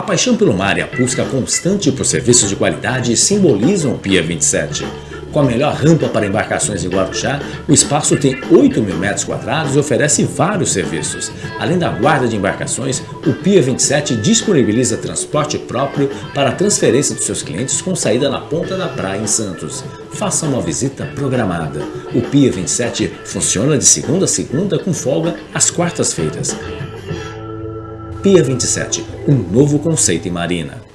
A paixão pelo mar e a busca constante por serviços de qualidade simbolizam o Pia 27. Com a melhor rampa para embarcações em Guarujá, o espaço tem 8 mil metros quadrados e oferece vários serviços. Além da guarda de embarcações, o Pia 27 disponibiliza transporte próprio para a transferência dos seus clientes com saída na ponta da praia em Santos. Faça uma visita programada. O Pia 27 funciona de segunda a segunda com folga às quartas-feiras. Pia 27, um novo conceito em marina.